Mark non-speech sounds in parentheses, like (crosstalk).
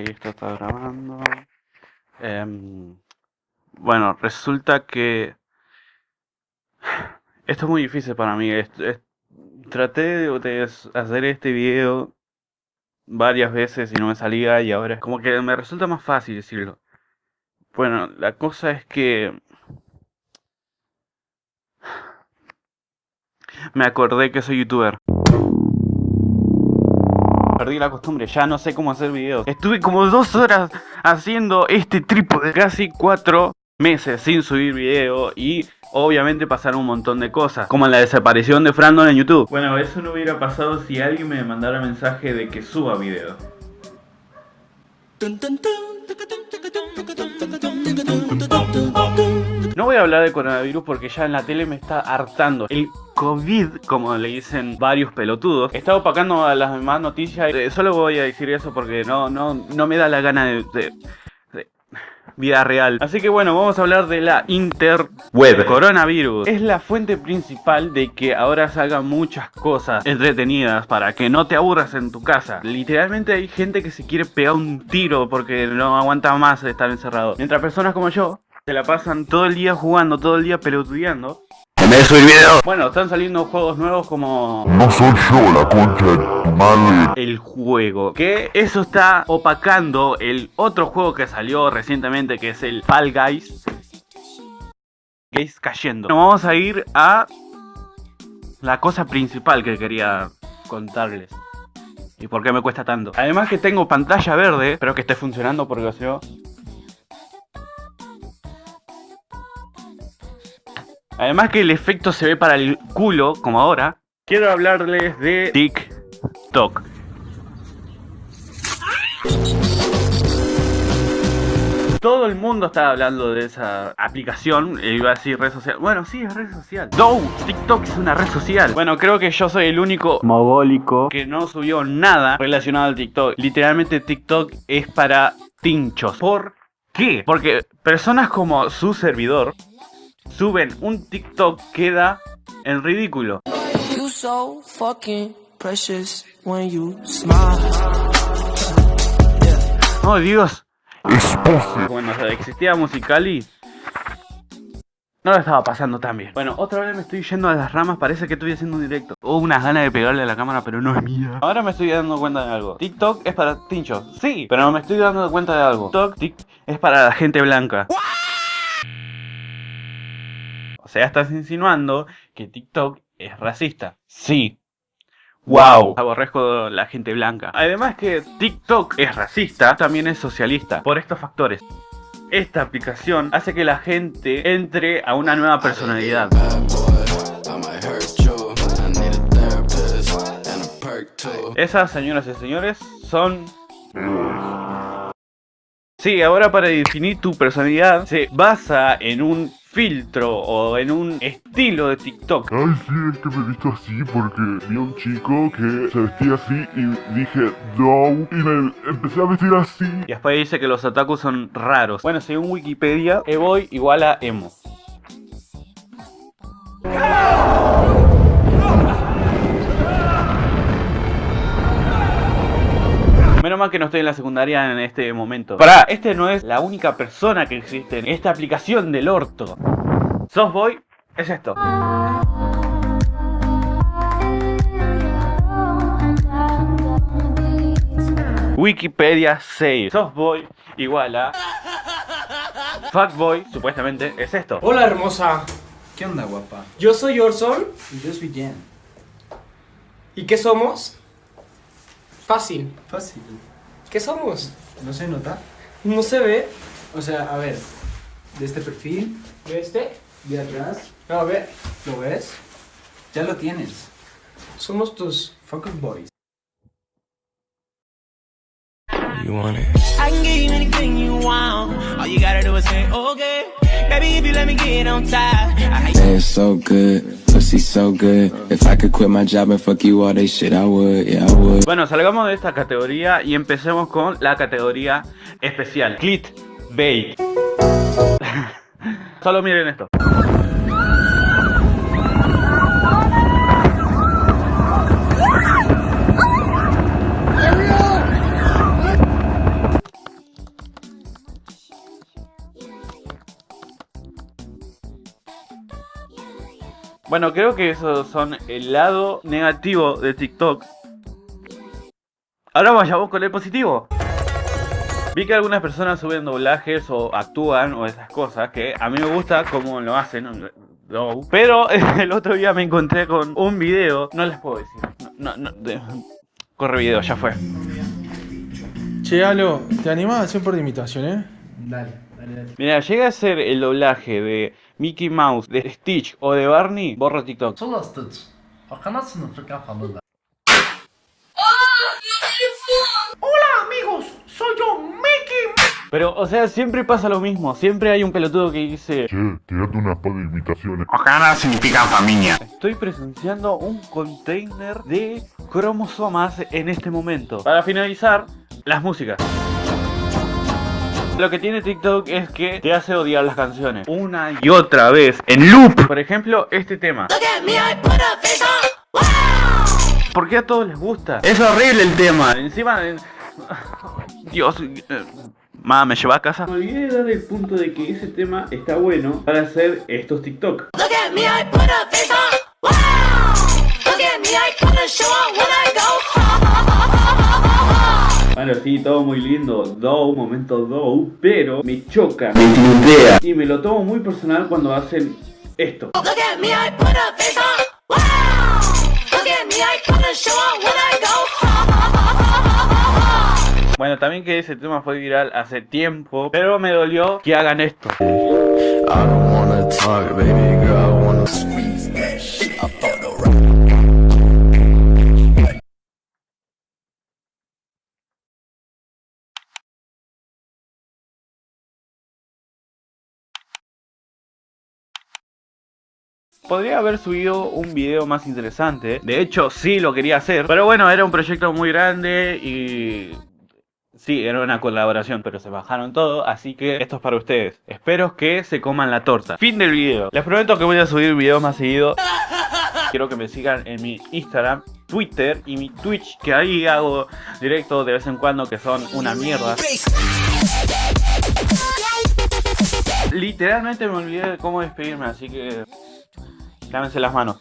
esto está grabando. Em, bueno, resulta que... (sighs) Esto es muy difícil para mí. traté de, hacer este video varias veces y no me salía y ahora es como que me resulta más fácil decirlo. Bueno, la cosa es que... (sighs) Me acordé que soy youtuber perdí la costumbre, ya no sé cómo hacer videos. Estuve como dos horas haciendo este trípode, casi cuatro meses sin subir video y obviamente pasaron un montón de cosas, como la desaparición de Frandon en YouTube. Bueno, eso no hubiera pasado si alguien me mandara mensaje de que suba video. No voy a hablar de coronavirus porque ya en la tele me está hartando. El COVID, como le dicen varios pelotudos, está opacando a las demás noticias. Eh, solo voy a decir eso porque no, no, no me da la gana de, vida real. Así que bueno, vamos a hablar de la interweb. Coronavirus es la fuente principal de que ahora salgan muchas cosas entretenidas para que no te aburras en tu casa. Literalmente hay gente que se quiere pegar un tiro porque no aguanta más de estar encerrado. Mientras personas como yo se la pasan todo el día jugando, todo el día pelotudeando. De subir video. Bueno, están saliendo juegos nuevos como... No soy yo la concha de tu madre. El juego. Que eso está opacando el otro juego que salió recientemente que es el Fall Guys. Guys cayendo. vamos a ir a la cosa principal que quería contarles. ¿Y por qué me cuesta tanto? Además que tengo pantalla verde, espero que esté funcionando porque yo Además que el efecto se ve para el culo, como ahora. Quiero hablarles de TikTok. Todo el mundo está hablando de esa aplicación, eh, iba a decir red social. Bueno, sí, es red social. No, TikTok es una red social. Bueno, creo que yo soy el único mogólico que no subió nada relacionado al TikTok. Literalmente TikTok es para tinchos. ¿Por qué? Porque personas como su servidor suben un TikTok queda en ridículo. Oh Dios. Bueno, existía Musicali. No lo estaba pasando tan bien. Bueno, otra vez me estoy yendo a las ramas, parece que estoy haciendo un directo. Hubo unas ganas de pegarle a la cámara, pero no es mía. Ahora me estoy dando cuenta de algo. TikTok es para tinchos. Sí, pero me estoy dando cuenta de algo. TikTok es para la gente blanca. O sea, estás insinuando que TikTok es racista. Sí. Wow. Aborrezco la gente blanca. Además que TikTok es racista, también es socialista. Por estos factores. Esta aplicación hace que la gente entre a una nueva personalidad. Esas, señoras y señores, son... Sí, ahora para definir tu personalidad se basa en un filtro o en un estilo de TikTok. Ay, sí, es que me he visto así porque vi a un chico que se vestía así y dije, no, y me empecé a vestir así. Y después dice que los otakus son raros. Bueno, según Wikipedia, Evoy igual a emo. Menos mal que no estoy en la secundaria en este momento. Pará, este no es la única persona que existe en esta aplicación del orto. Softboy es esto. Wikipedia save. Softboy igual a... Fuckboy, supuestamente, es esto. Hola hermosa. ¿Qué onda guapa? Yo soy Orson. Y yo soy Jen. ¿Y qué somos? Fácil. Fácil. ¿Qué somos? ¿No se nota? No se ve. O sea, a ver, de este perfil, ¿De este? de atrás, A ver. ¿lo ves? Ya lo tienes. Somos tus... Focus Boys. You want it. I can give you anything you want. All you gotta do is say, okay. Baby, if you let me get on top. I It's so good. Bueno, salgamos de esta categoría y empecemos con la categoría especial. Clickbait. (laughs) Solo miren esto. Bueno, creo que esos son el lado negativo de TikTok. Ahora vayamos con el positivo. Vi que algunas personas suben doblajes o actúan o esas cosas que a mí me gusta cómo lo hacen. no, Pero (laughs) el otro día me encontré con un video, no les puedo decir. No, no, de- corre video, ya fue. Che, Alo, ¿te animás a hacer de imitación, eh? Dale, dale, dale. Mira, llega a ser el doblaje de Mickey Mouse, de Stitch o de Barney, borro TikTok. Solo Stitch. Hola amigos, soy yo Mickey Pero, o sea, siempre pasa lo mismo, siempre hay un pelotudo que dice Che, tirate unas par de invitaciones Ojalá significa familia. Estoy presenciando un container de cromosomas en este momento. Para finalizar, las músicas. Lo que tiene TikTok es que te hace odiar las canciones una y otra vez en loop. Por ejemplo, este tema. ¿Por qué a todos les gusta? Es horrible el tema. Encima, Dios, eh, ma, me lleva a casa. Me olvidé de dar el punto de que ese tema está bueno para hacer estos TikTok. Bueno, sí, todo muy lindo, Dow, momento Dow, pero me choca, me idea y me lo tomo muy personal cuando hacen esto. Bueno, también que ese tema fue viral hace tiempo, pero me dolió que hagan esto. I don't wanna talk, baby girl, I wanna Podría haber subido un video más interesante. De hecho, sí lo quería hacer. Pero bueno, era un proyecto muy grande y... Sí, era una colaboración, pero se bajaron todo, así que esto es para ustedes. Espero que se coman la torta. Fin del video. Les prometo que voy a subir videos más seguido. Quiero que me sigan en mi Instagram, Twitter y mi Twitch, que ahí hago directo de vez en cuando que son una mierda. Literalmente me olvidé de cómo despedirme, así que... Lávense las manos.